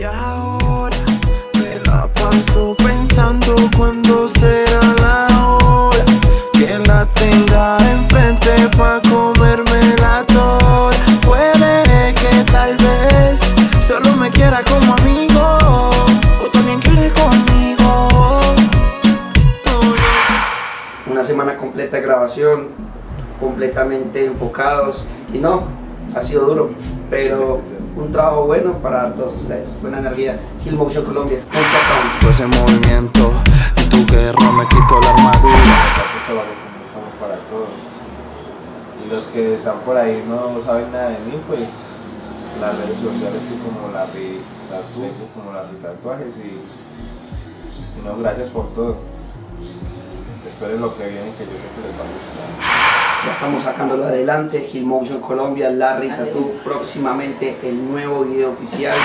Y ahora me la paso pensando cuándo será la hora que la tenga enfrente pa' comerme la toda. Puede que tal vez solo me quiera como amigo o también quiere conmigo. Una semana completa de grabación, completamente enfocados y no, ha sido duro, pero un trabajo bueno para todos ustedes. Buena energía. Motion Colombia. Pues en movimiento, y tu guerra me quito la armadura. Eso lo comenzamos para todos. Y los que están por ahí no saben nada de mí, pues las redes sociales estoy como la Tatu, como la Tatuajes y, y no, gracias por todo. Esperen lo que viene que yo creo que les va a gustar. Ya estamos sacándolo adelante. Hill Motion Colombia, Larry Tattoo. Próximamente el nuevo video oficial.